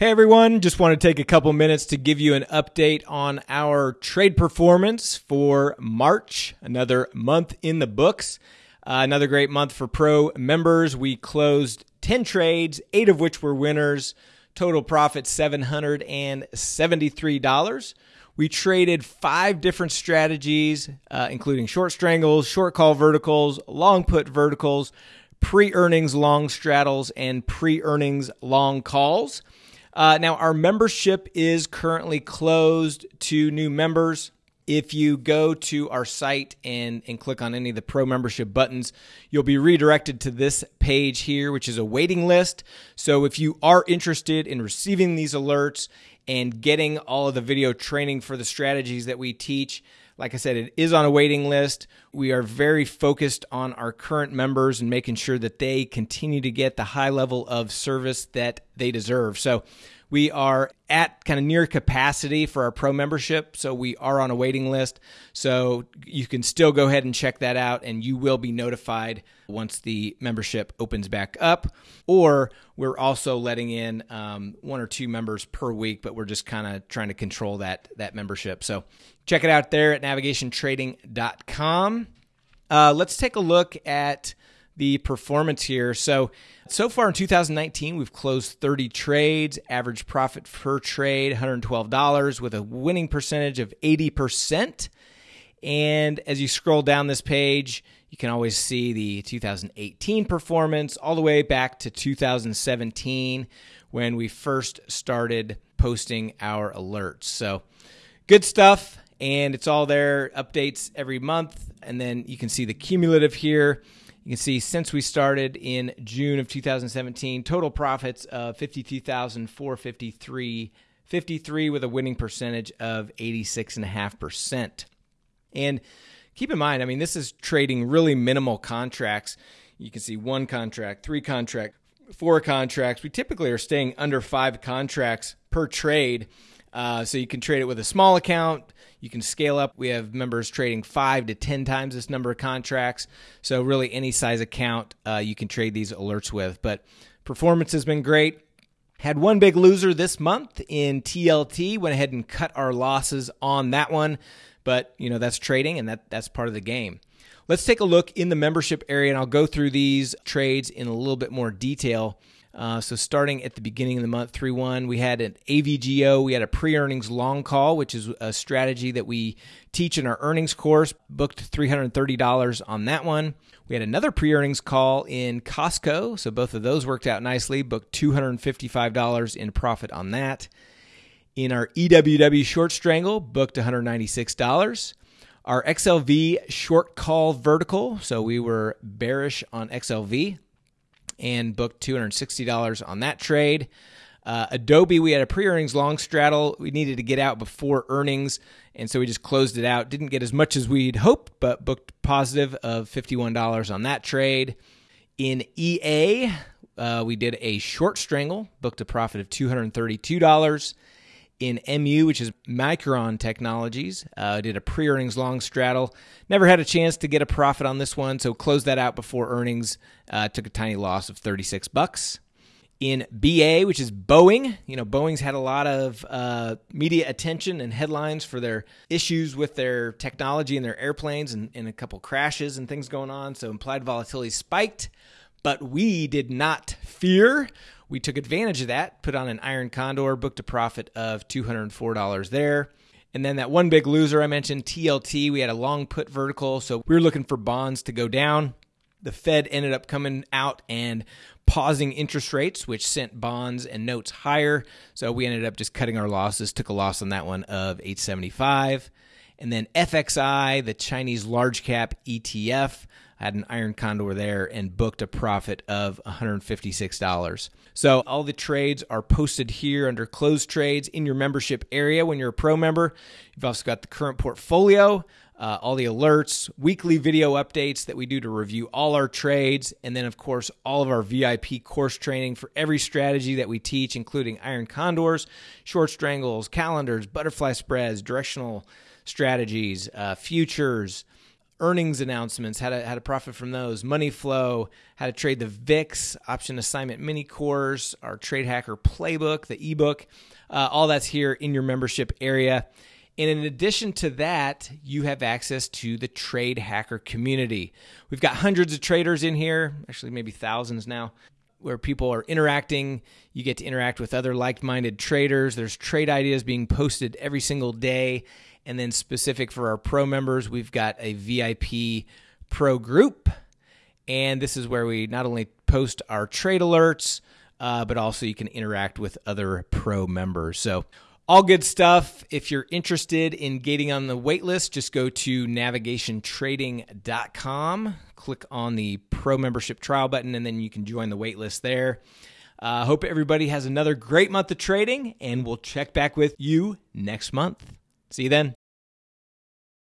Hey everyone, just want to take a couple minutes to give you an update on our trade performance for March, another month in the books. Uh, another great month for pro members. We closed 10 trades, eight of which were winners. Total profit $773. We traded five different strategies, uh, including short strangles, short call verticals, long put verticals, pre earnings long straddles, and pre earnings long calls. Uh, now, our membership is currently closed to new members. If you go to our site and, and click on any of the pro membership buttons, you'll be redirected to this page here, which is a waiting list. So if you are interested in receiving these alerts and getting all of the video training for the strategies that we teach, like I said, it is on a waiting list. We are very focused on our current members and making sure that they continue to get the high level of service that they deserve. So we are at kind of near capacity for our pro membership, so we are on a waiting list. So you can still go ahead and check that out, and you will be notified once the membership opens back up. Or we're also letting in um, one or two members per week, but we're just kind of trying to control that that membership. So check it out there at navigationtrading.com. Uh, let's take a look at the performance here. So, so far in 2019, we've closed 30 trades, average profit per trade $112 with a winning percentage of 80%. And as you scroll down this page, you can always see the 2018 performance all the way back to 2017 when we first started posting our alerts. So, good stuff. And it's all there, updates every month. And then you can see the cumulative here. You can see since we started in June of 2017, total profits of 52,453 53 with a winning percentage of 86.5%. And keep in mind, I mean, this is trading really minimal contracts. You can see one contract, three contract, four contracts. We typically are staying under five contracts per trade. Uh, so you can trade it with a small account. You can scale up. We have members trading five to 10 times this number of contracts. So, really, any size account uh, you can trade these alerts with. But performance has been great. Had one big loser this month in TLT. Went ahead and cut our losses on that one. But, you know, that's trading and that, that's part of the game. Let's take a look in the membership area, and I'll go through these trades in a little bit more detail. Uh, so starting at the beginning of the month, 3 1, we had an AVGO. We had a pre earnings long call, which is a strategy that we teach in our earnings course. Booked $330 on that one. We had another pre earnings call in Costco. So both of those worked out nicely. Booked $255 in profit on that. In our EWW short strangle, booked $196 our XLV short call vertical. So we were bearish on XLV and booked $260 on that trade. Uh, Adobe, we had a pre earnings long straddle. We needed to get out before earnings, and so we just closed it out. Didn't get as much as we'd hoped, but booked positive of $51 on that trade. In EA, uh, we did a short strangle, booked a profit of $232 in MU, which is Micron Technologies. Uh, did a pre earnings long straddle. Never had a chance to get a profit on this one, so closed that out before earnings. Uh, took a tiny loss of 36 bucks. In BA, which is Boeing, you know, Boeing's had a lot of uh, media attention and headlines for their issues with their technology and their airplanes and, and a couple crashes and things going on. So implied volatility spiked, but we did not fear we took advantage of that, put on an iron condor, booked a profit of $204 there. And then that one big loser I mentioned, TLT, we had a long put vertical. So we were looking for bonds to go down. The Fed ended up coming out and pausing interest rates, which sent bonds and notes higher. So we ended up just cutting our losses, took a loss on that one of 875. And then FXI, the Chinese large cap ETF, I had an iron condor there and booked a profit of $156. So all the trades are posted here under closed trades in your membership area when you're a pro member. You've also got the current portfolio, uh, all the alerts, weekly video updates that we do to review all our trades, and then, of course, all of our VIP course training for every strategy that we teach, including iron condors, short strangles, calendars, butterfly spreads, directional strategies, uh, futures earnings announcements, how to how to profit from those, money flow, how to trade the VIX, option assignment mini course, our trade hacker playbook, the ebook. Uh, all that's here in your membership area. And in addition to that, you have access to the Trade Hacker community. We've got hundreds of traders in here, actually, maybe thousands now, where people are interacting. You get to interact with other like minded traders. There's trade ideas being posted every single day. And then, specific for our pro members, we've got a VIP pro group. And this is where we not only post our trade alerts, uh, but also you can interact with other pro members. So, all good stuff. If you're interested in getting on the waitlist, just go to navigationtrading.com, click on the pro membership trial button, and then you can join the waitlist there. I uh, hope everybody has another great month of trading, and we'll check back with you next month. See you then.